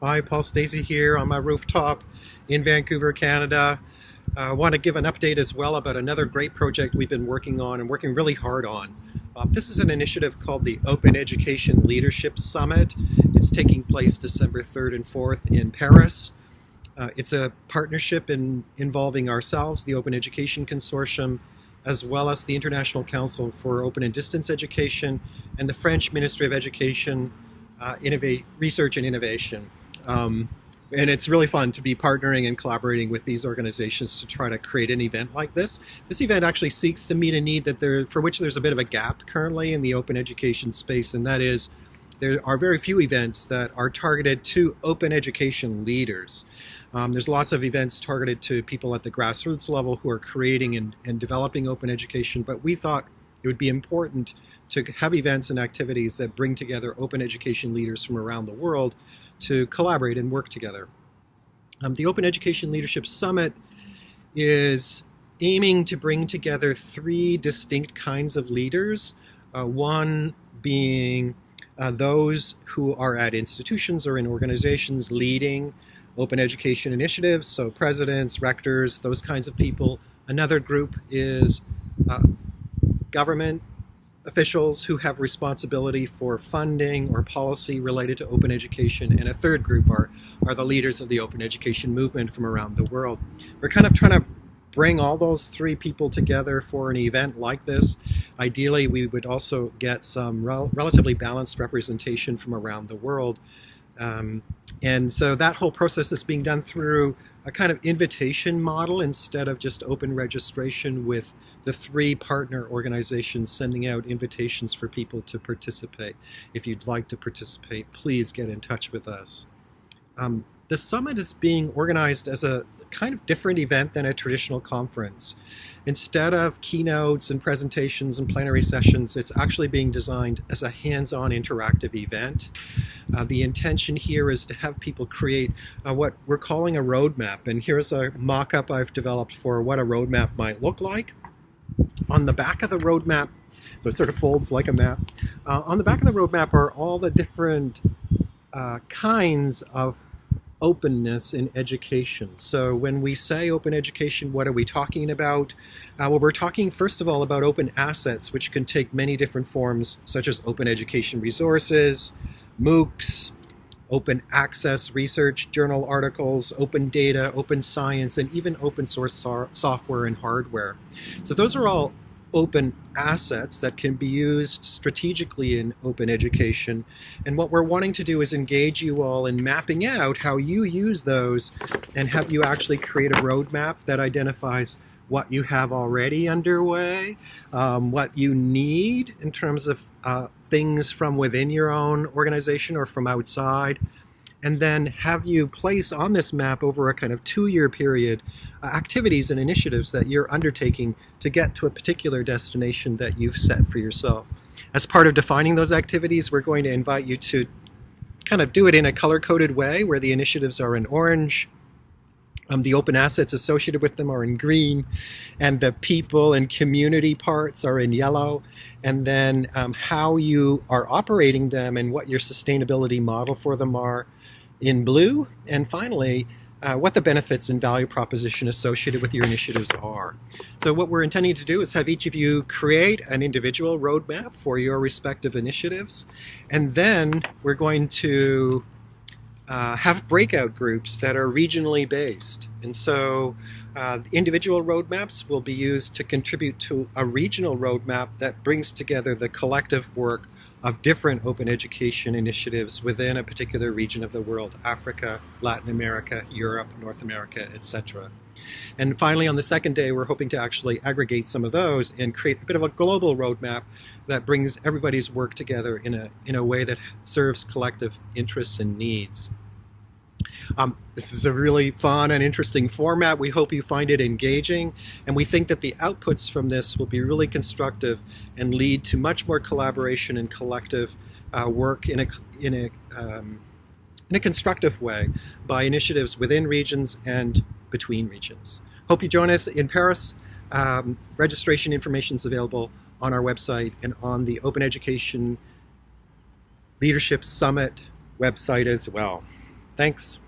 Hi, Paul Stacey here on my rooftop in Vancouver, Canada. I uh, want to give an update as well about another great project we've been working on and working really hard on. Uh, this is an initiative called the Open Education Leadership Summit. It's taking place December 3rd and 4th in Paris. Uh, it's a partnership in, involving ourselves, the Open Education Consortium, as well as the International Council for Open and Distance Education and the French Ministry of Education, uh, Innovate, Research and Innovation. Um, and it's really fun to be partnering and collaborating with these organizations to try to create an event like this. This event actually seeks to meet a need that there, for which there's a bit of a gap currently in the open education space, and that is there are very few events that are targeted to open education leaders. Um, there's lots of events targeted to people at the grassroots level who are creating and, and developing open education, but we thought it would be important to have events and activities that bring together open education leaders from around the world to collaborate and work together. Um, the Open Education Leadership Summit is aiming to bring together three distinct kinds of leaders. Uh, one being uh, those who are at institutions or in organizations leading open education initiatives, so presidents, rectors, those kinds of people. Another group is uh, government officials who have responsibility for funding or policy related to open education. And a third group are, are the leaders of the open education movement from around the world. We're kind of trying to bring all those three people together for an event like this. Ideally, we would also get some rel relatively balanced representation from around the world. Um, and so that whole process is being done through a kind of invitation model instead of just open registration with the three partner organizations sending out invitations for people to participate. If you'd like to participate, please get in touch with us. Um, the summit is being organized as a kind of different event than a traditional conference. Instead of keynotes and presentations and plenary sessions, it's actually being designed as a hands-on interactive event. Uh, the intention here is to have people create uh, what we're calling a roadmap. And here's a mock-up I've developed for what a roadmap might look like. On the back of the roadmap, so it sort of folds like a map, uh, on the back of the roadmap are all the different uh, kinds of openness in education. So when we say open education, what are we talking about? Uh, well, we're talking first of all about open assets, which can take many different forms, such as open education resources, MOOCs, open access research, journal articles, open data, open science, and even open source so software and hardware. So those are all open assets that can be used strategically in open education. And what we're wanting to do is engage you all in mapping out how you use those and have you actually create a roadmap that identifies what you have already underway, um, what you need in terms of uh, things from within your own organization or from outside, and then have you place on this map over a kind of two-year period uh, activities and initiatives that you're undertaking to get to a particular destination that you've set for yourself. As part of defining those activities, we're going to invite you to kind of do it in a color-coded way where the initiatives are in orange, um, the open assets associated with them are in green, and the people and community parts are in yellow. And then um, how you are operating them and what your sustainability model for them are in blue. And finally, uh, what the benefits and value proposition associated with your initiatives are. So what we're intending to do is have each of you create an individual roadmap for your respective initiatives, and then we're going to uh, have breakout groups that are regionally based. And so uh, individual roadmaps will be used to contribute to a regional roadmap that brings together the collective work of different open education initiatives within a particular region of the world, Africa, Latin America, Europe, North America, etc. And finally, on the second day, we're hoping to actually aggregate some of those and create a bit of a global roadmap that brings everybody's work together in a, in a way that serves collective interests and needs. Um, this is a really fun and interesting format. We hope you find it engaging, and we think that the outputs from this will be really constructive and lead to much more collaboration and collective uh, work in a, in, a, um, in a constructive way by initiatives within regions and between regions. Hope you join us in Paris. Um, registration information is available on our website and on the Open Education Leadership Summit website as well. Thanks.